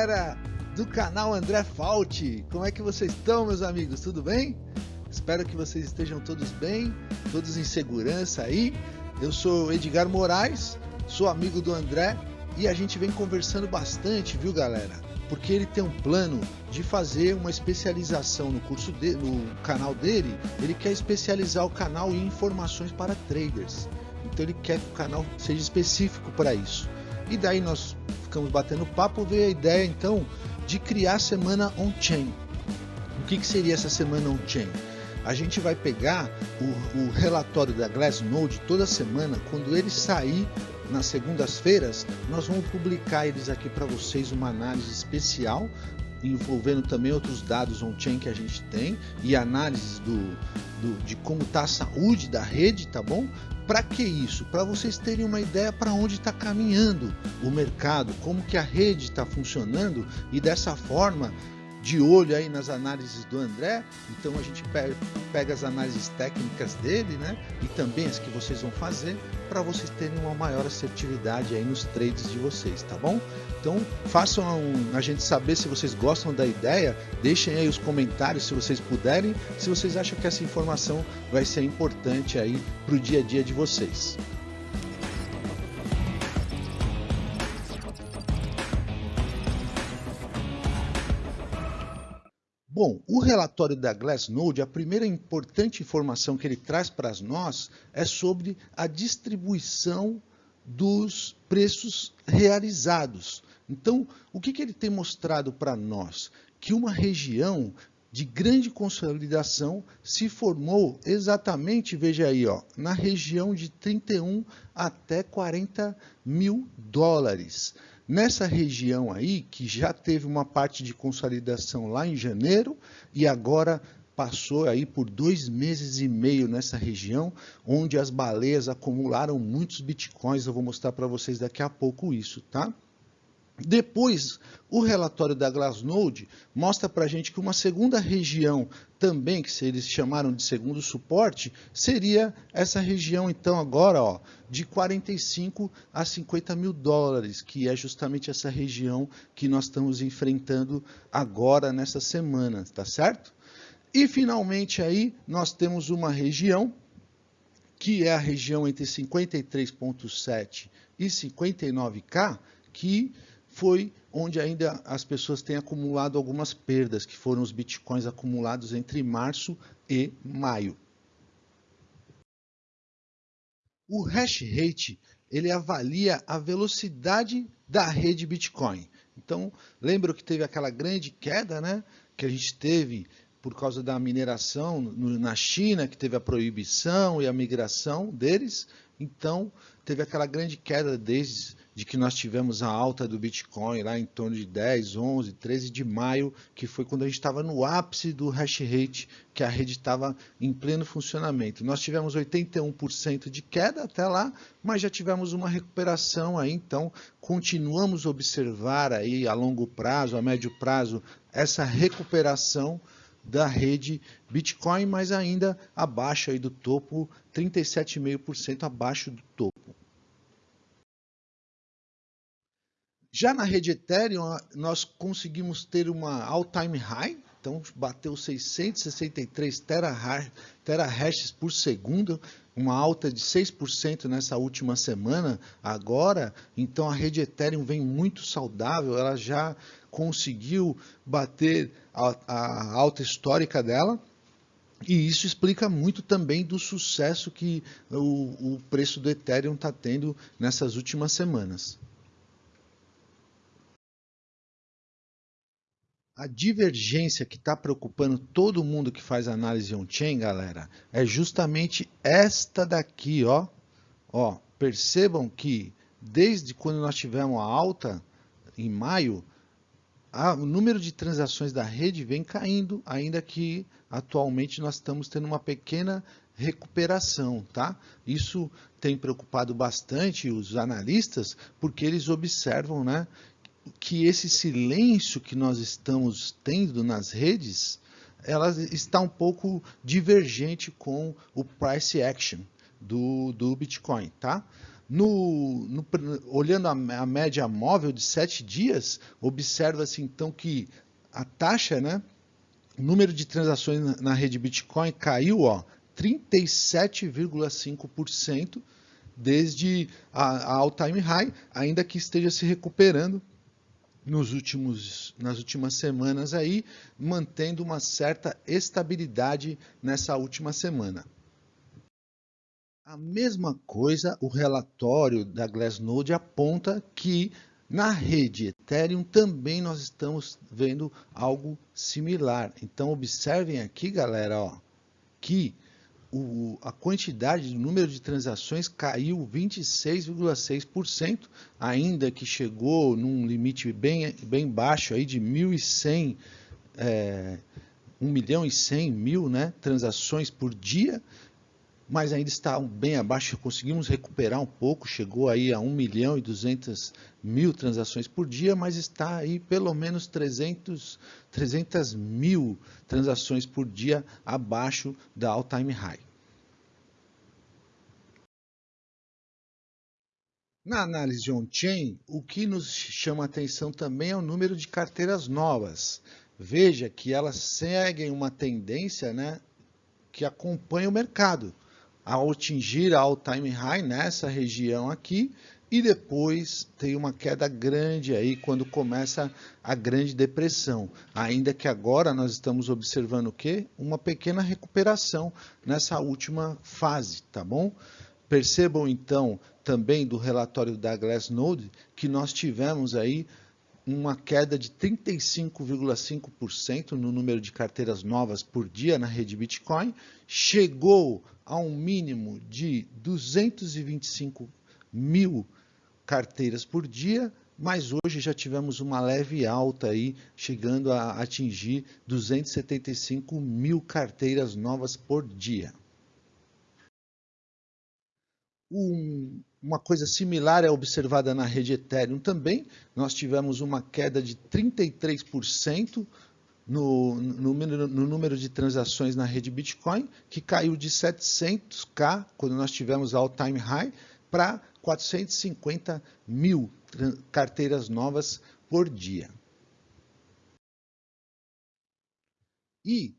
galera do canal André Fault. Como é que vocês estão, meus amigos? Tudo bem? Espero que vocês estejam todos bem, todos em segurança aí. Eu sou Edgar Moraes, sou amigo do André e a gente vem conversando bastante, viu, galera? Porque ele tem um plano de fazer uma especialização no curso no canal dele. Ele quer especializar o canal em informações para traders. Então ele quer que o canal seja específico para isso. E daí nós ficamos batendo papo, veio a ideia então de criar a semana on-chain. O que, que seria essa semana on-chain? A gente vai pegar o, o relatório da Glassnode toda semana, quando ele sair nas segundas-feiras, nós vamos publicar eles aqui para vocês uma análise especial envolvendo também outros dados on-chain que a gente tem e análises do, do de como está a saúde da rede, tá bom? Para que isso? Para vocês terem uma ideia para onde está caminhando o mercado, como que a rede está funcionando e dessa forma de olho aí nas análises do André, então a gente pega as análises técnicas dele, né? E também as que vocês vão fazer para vocês terem uma maior assertividade aí nos trades de vocês, tá bom? Então façam a gente saber se vocês gostam da ideia, deixem aí os comentários se vocês puderem, se vocês acham que essa informação vai ser importante aí para o dia a dia de vocês. Bom, o relatório da Glassnode, a primeira importante informação que ele traz para nós é sobre a distribuição dos preços realizados. Então, o que, que ele tem mostrado para nós? Que uma região de grande consolidação se formou exatamente, veja aí, ó, na região de 31 até 40 mil dólares. Nessa região aí, que já teve uma parte de consolidação lá em janeiro e agora passou aí por dois meses e meio nessa região, onde as baleias acumularam muitos bitcoins. Eu vou mostrar para vocês daqui a pouco isso, tá? Depois, o relatório da Glassnode mostra para a gente que uma segunda região também, que eles chamaram de segundo suporte, seria essa região então agora ó, de 45 a 50 mil dólares, que é justamente essa região que nós estamos enfrentando agora nessa semana, tá certo? E finalmente aí nós temos uma região que é a região entre 53.7 e 59K, que foi onde ainda as pessoas têm acumulado algumas perdas, que foram os bitcoins acumulados entre março e maio. O hash rate ele avalia a velocidade da rede Bitcoin. Então, lembra que teve aquela grande queda, né, que a gente teve por causa da mineração na China, que teve a proibição e a migração deles. Então, teve aquela grande queda desde de que nós tivemos a alta do Bitcoin lá em torno de 10, 11, 13 de maio, que foi quando a gente estava no ápice do hash rate, que a rede estava em pleno funcionamento. Nós tivemos 81% de queda até lá, mas já tivemos uma recuperação aí, então continuamos a observar aí a longo prazo, a médio prazo, essa recuperação da rede Bitcoin, mas ainda abaixo aí do topo, 37,5% abaixo do topo. Já na rede Ethereum, nós conseguimos ter uma all-time high, então bateu 663 terahashes por segundo, uma alta de 6% nessa última semana agora, então a rede Ethereum vem muito saudável, ela já conseguiu bater a, a alta histórica dela, e isso explica muito também do sucesso que o, o preço do Ethereum está tendo nessas últimas semanas. A divergência que está preocupando todo mundo que faz análise on-chain, galera, é justamente esta daqui, ó. ó. Percebam que desde quando nós tivemos a alta em maio, a, o número de transações da rede vem caindo, ainda que atualmente nós estamos tendo uma pequena recuperação, tá? Isso tem preocupado bastante os analistas, porque eles observam, né, que esse silêncio que nós estamos tendo nas redes, ela está um pouco divergente com o price action. do, do Bitcoin, tá? No, no, olhando a, a, média móvel de 7 dias, observa-se então que a taxa, né, o número de transações na, na rede Bitcoin caiu 37,5% desde a, a all-time high, ainda que esteja se recuperando nos últimos, nas últimas semanas aí, mantendo uma certa estabilidade nessa última semana. A mesma coisa, o relatório da Glassnode aponta que na rede Ethereum também nós estamos vendo algo similar. Então observem aqui, galera, ó, que o, a quantidade, o número de transações caiu 26,6%, ainda que chegou num limite bem, bem baixo aí de 1.100, é, 1 milhão e 100 mil né, transações por dia, mas ainda está bem abaixo, conseguimos recuperar um pouco, chegou aí a 1 milhão e 200 mil transações por dia, mas está aí pelo menos 300, 300 mil transações por dia abaixo da all-time high. Na análise de on-chain, o que nos chama atenção também é o número de carteiras novas. Veja que elas seguem uma tendência né, que acompanha o mercado ao atingir a all-time high nessa região aqui e depois tem uma queda grande aí quando começa a grande depressão. Ainda que agora nós estamos observando o quê? Uma pequena recuperação nessa última fase, tá bom? Percebam então também do relatório da Glassnode que nós tivemos aí uma queda de 35,5% no número de carteiras novas por dia na rede Bitcoin, chegou a um mínimo de 225 mil carteiras por dia, mas hoje já tivemos uma leve alta aí, chegando a atingir 275 mil carteiras novas por dia. Um, uma coisa similar é observada na rede Ethereum também. Nós tivemos uma queda de 33% no, no, no, número de transações na rede Bitcoin, que caiu de 700k, quando nós tivemos all-time high, para 450 mil carteiras novas por dia. E,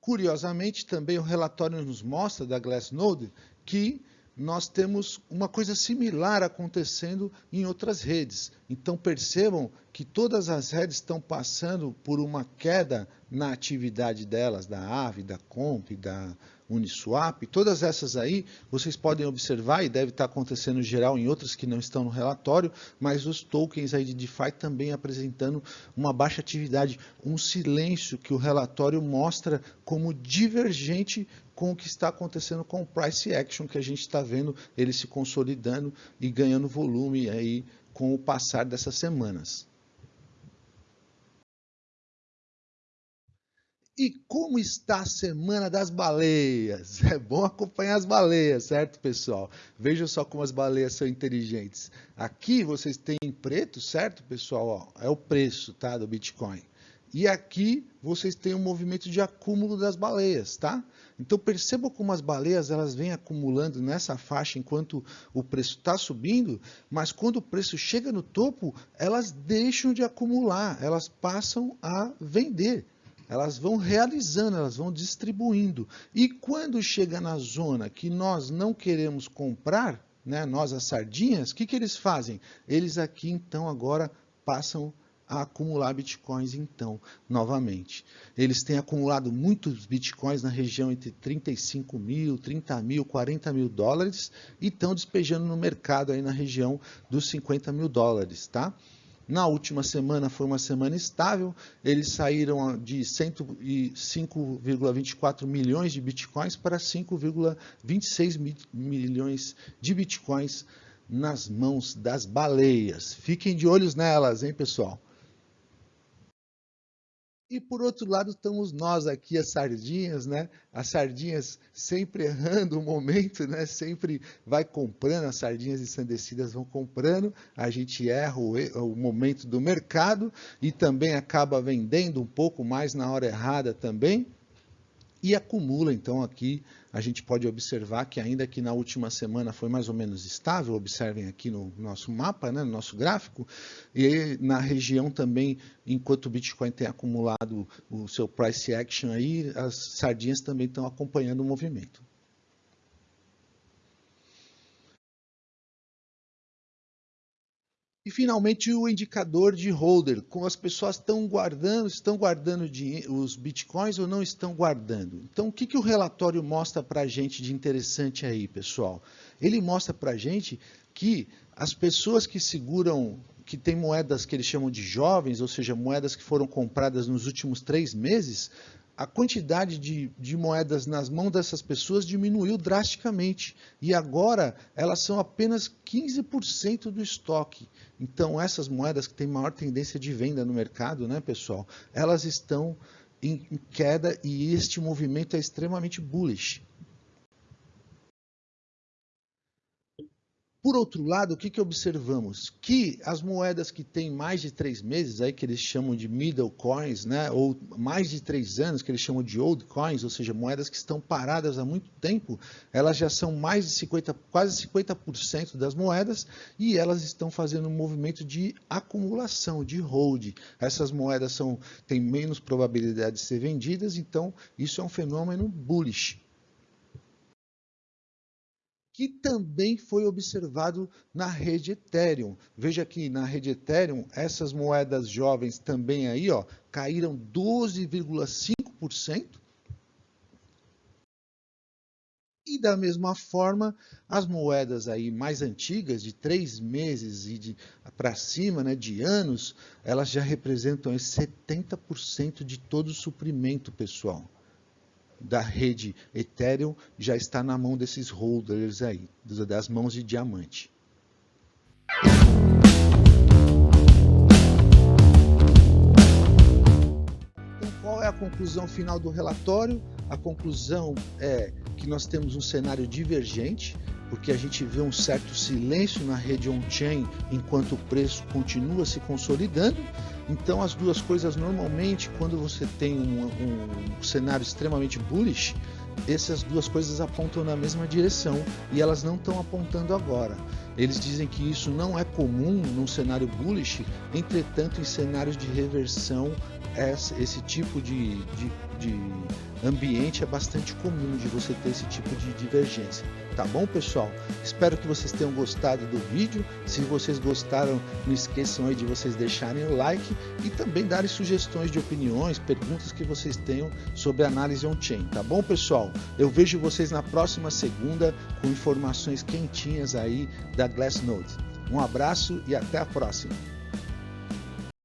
curiosamente, também o relatório nos mostra da Glassnode que nós temos uma coisa similar acontecendo em outras redes. Então percebam que todas as redes estão passando por uma queda na atividade delas, da AVE, da Comp, da Uniswap, todas essas aí vocês podem observar e deve estar acontecendo geral em outras que não estão no relatório, mas os tokens aí de DeFi também apresentando uma baixa atividade, um silêncio que o relatório mostra como divergente com o que está acontecendo com o price action que a gente está vendo ele se consolidando e ganhando volume aí com o passar dessas semanas. E como está a semana das baleias? É bom acompanhar as baleias, certo, pessoal? Vejam só como as baleias são inteligentes. Aqui vocês têm preto, certo, pessoal? É o preço tá, do Bitcoin. E aqui vocês têm um movimento de acúmulo das baleias, tá? Então percebam como as baleias elas vêm acumulando nessa faixa enquanto o preço está subindo, mas quando o preço chega no topo, elas deixam de acumular, elas passam a vender elas vão realizando, elas vão distribuindo. E quando chega na zona que nós não queremos comprar, né, nós as sardinhas, o que, que eles fazem? Eles aqui então agora passam a acumular bitcoins então, novamente. Eles têm acumulado muitos bitcoins na região entre 35 mil, 30 mil, 40 mil dólares e estão despejando no mercado aí na região dos 50 mil dólares, tá? Na última semana foi uma semana estável, eles saíram de 5,24 milhões de bitcoins para 5,26 milhões de bitcoins nas mãos das baleias. Fiquem de olhos nelas, hein, pessoal? E por outro lado estamos nós aqui, as sardinhas, né? As sardinhas sempre errando o momento, né? Sempre vai comprando, as sardinhas ensandecidas vão comprando, a gente erra o, o momento do mercado e também acaba vendendo um pouco mais na hora errada também. E acumula. Então aqui a gente pode observar que ainda que na última semana foi mais ou menos estável, observem aqui no nosso mapa, né, no nosso gráfico, e na região também, enquanto o Bitcoin tem acumulado o seu price action aí, as sardinhas também estão acompanhando o movimento. E finalmente o indicador de holder, como as pessoas estão guardando, estão guardando os bitcoins ou não estão guardando. Então o que, que o relatório mostra para a gente de interessante aí, pessoal? Ele mostra para a gente que as pessoas que seguram, que têm moedas que eles chamam de jovens, ou seja, moedas que foram compradas nos últimos três meses, a quantidade de, de, moedas nas mãos dessas pessoas diminuiu drasticamente e agora elas são apenas 15% do estoque. Então essas moedas que têm maior tendência de venda no mercado, né, pessoal, elas estão em queda e este movimento é extremamente bullish. Por outro lado, o que, que observamos? Que as moedas que têm mais de três meses, aí que eles chamam de middle coins, né, ou mais de três anos, que eles chamam de old coins, ou seja, moedas que estão paradas há muito tempo, elas já são mais de 50, quase 50% das moedas e elas estão fazendo um movimento de acumulação, de hold. Essas moedas são, têm menos probabilidade de ser vendidas, então isso é um fenômeno bullish que também foi observado na rede Ethereum. Veja aqui na rede Ethereum, essas moedas jovens também aí, ó, caíram 12,5%. E da mesma forma, as moedas aí mais antigas, de três meses e para cima, né, de anos, elas já representam 70% de todo o suprimento, pessoal da rede Ethereum já está na mão desses holders aí, das mãos de diamante. Então, qual é a conclusão final do relatório? A conclusão é que nós temos um cenário divergente, porque a gente vê um certo silêncio na rede on-chain enquanto o preço continua se consolidando então, as duas coisas normalmente, quando você tem um, um, cenário extremamente bullish, essas duas coisas apontam na mesma direção e elas não estão apontando agora. Eles dizem que isso não é comum num cenário bullish, entretanto, em cenários de reversão, esse tipo de, de, de ambiente é bastante comum de você ter esse tipo de divergência. Tá bom, pessoal? Espero que vocês tenham gostado do vídeo. Se vocês gostaram, não esqueçam aí de vocês deixarem o like e também darem sugestões de opiniões, perguntas que vocês tenham sobre análise on-chain. Tá bom, pessoal? Eu vejo vocês na próxima segunda com informações quentinhas aí da Glassnode. Um abraço e até a próxima.